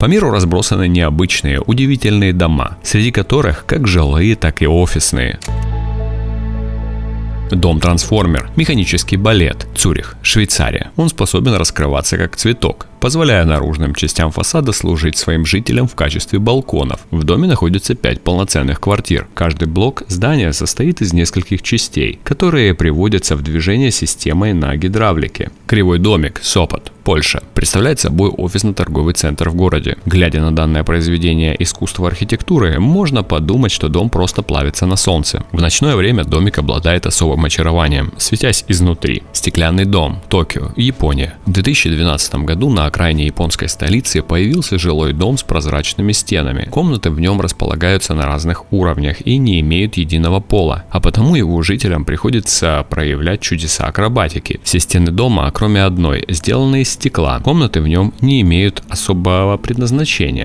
По миру разбросаны необычные, удивительные дома, среди которых как жилые, так и офисные. Дом-трансформер, механический балет, Цюрих, Швейцария. Он способен раскрываться как цветок, позволяя наружным частям фасада служить своим жителям в качестве балконов. В доме находится 5 полноценных квартир. Каждый блок здания состоит из нескольких частей, которые приводятся в движение системой на гидравлике. Кривой домик, Сопот, Польша, представляет собой офисно-торговый центр в городе. Глядя на данное произведение искусства архитектуры, можно подумать, что дом просто плавится на солнце. В ночное время домик обладает особым очарованием, светясь изнутри. Стеклянный дом, Токио, Япония. В 2012 году на окраине японской столицы появился жилой дом с прозрачными стенами. Комнаты в нем располагаются на разных уровнях и не имеют единого пола, а потому его жителям приходится проявлять чудеса акробатики. Все стены дома, кроме одной, сделаны из стекла. Комнаты в нем не имеют особого предназначения.